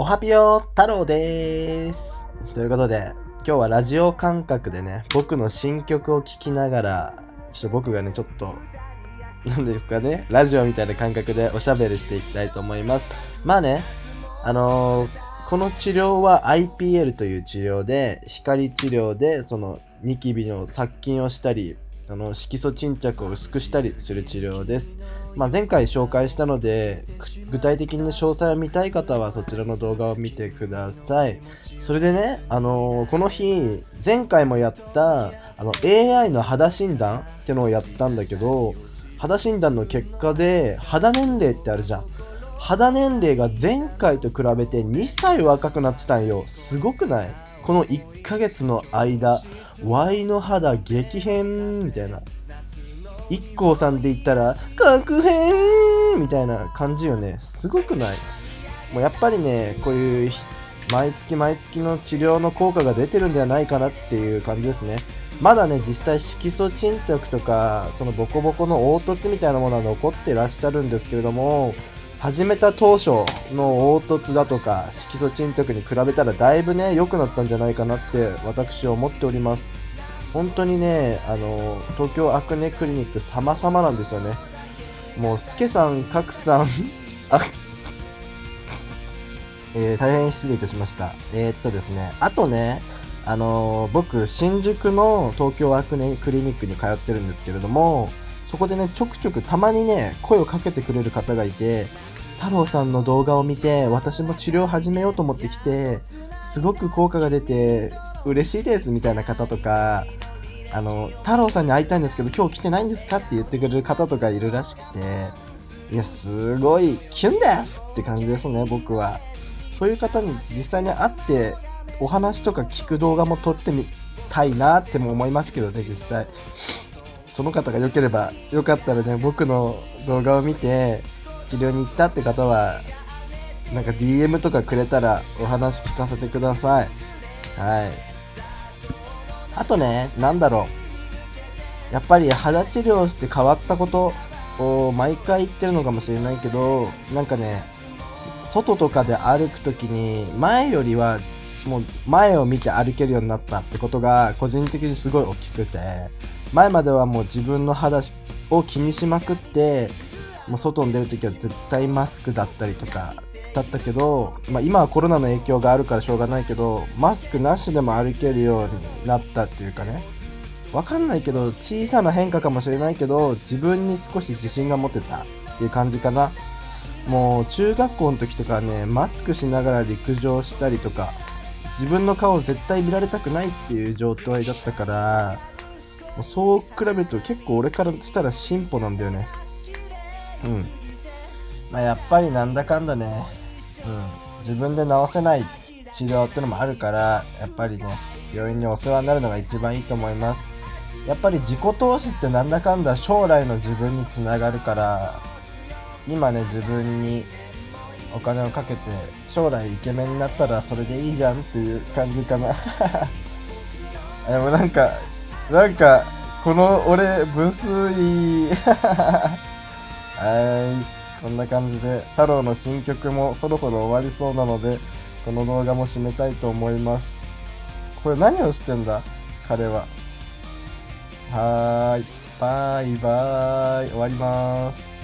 おはぴよ太郎です。ということで、今日はラジオ感覚でね、僕の新曲を聴きながら、ちょっと僕がね、ちょっと、なんですかね、ラジオみたいな感覚でおしゃべりしていきたいと思います。まあね、あのーこの治療は IPL という治療で、光治療で、そのニキビの殺菌をしたり、あの色素沈着を薄くしたりする治療です。まあ、前回紹介したので具体的に詳細を見たい方はそちらの動画を見てください。それでね、あのーこの日前回もやったあの AI の肌診断ってのをやったんだけど肌診断の結果で肌年齢ってあるじゃん。肌年齢が前回と比べて2歳若くなってたんよ。すごくない？この1ヶ月の間 Y の肌激変みたいな。IKKO さんで言ったら確変みたいな感じよね。すごくない？もうやっぱりねこういう毎月毎月の治療の効果が出てるんではないかなっていう感じですね。まだね実際色素沈着とかそのボコボコの凹凸みたいなものは残ってらっしゃるんですけれども始めた当初の凹凸だとか色素沈着に比べたらだいぶね良くなったんじゃないかなって私は思っております。本当にねあの東京アクネクリニック様々なんですよね。もうスケさんカクさん あえー大変失礼いたしました。えーっとですねあとねあの僕新宿の東京アクネクリニックに通ってるんですけれどもそこでねちょくちょくたまにね声をかけてくれる方がいて太郎さんの動画を見て私も治療を始めようと思ってきてすごく効果が出て嬉しいですみたいな方とかあの太郎さんに会いたいんですけど今日来てないんですかって言ってくれる方とかいるらしくていやすごいキュンですって感じですね僕は。そういう方に実際に会ってお話とか聞く動画も撮ってみたいなっても思いますけどね実際。その方が良ければよかったらね僕の動画を見て治療に行ったって方はなんか DM とかくれたらお話聞かせてください。はい。あとねなんだろう。やっぱり肌治療して変わったことを毎回言ってるのかもしれないけどなんかね外とかで歩く時に前よりはもう前を見て歩けるようになったってことが個人的にすごい大きくて前まではもう自分の肌を気にしまくってもう外に出る時は絶対マスクだったりとかだったけど、まあ、今はコロナの影響があるからしょうがないけどマスクなしでも歩けるようになったっていうかね。わかんないけど小さな変化かもしれないけど自分に少し自信が持てたっていう感じかな。もう中学校の時とかねマスクしながら陸上したりとか自分の顔絶対見られたくないっていう状態だったからそう比べると結構俺からしたら進歩なんだよね。うん。まあやっぱりなんだかんだね。うん。自分で治せない治療ってのもあるからやっぱりね病院にお世話になるのが一番いいと思います。やっぱり自己投資ってなんだかんだ将来の自分につながるから今ね自分にお金をかけて将来イケメンになったらそれでいいじゃんっていう感じかな。でもなんかなんかこの俺分数いい はい。こんな感じで太郎の新曲もそろそろ終わりそうなのでこの動画も締めたいと思います。これ何をしてんだ？彼は。はーい。バイバーイ。終わります。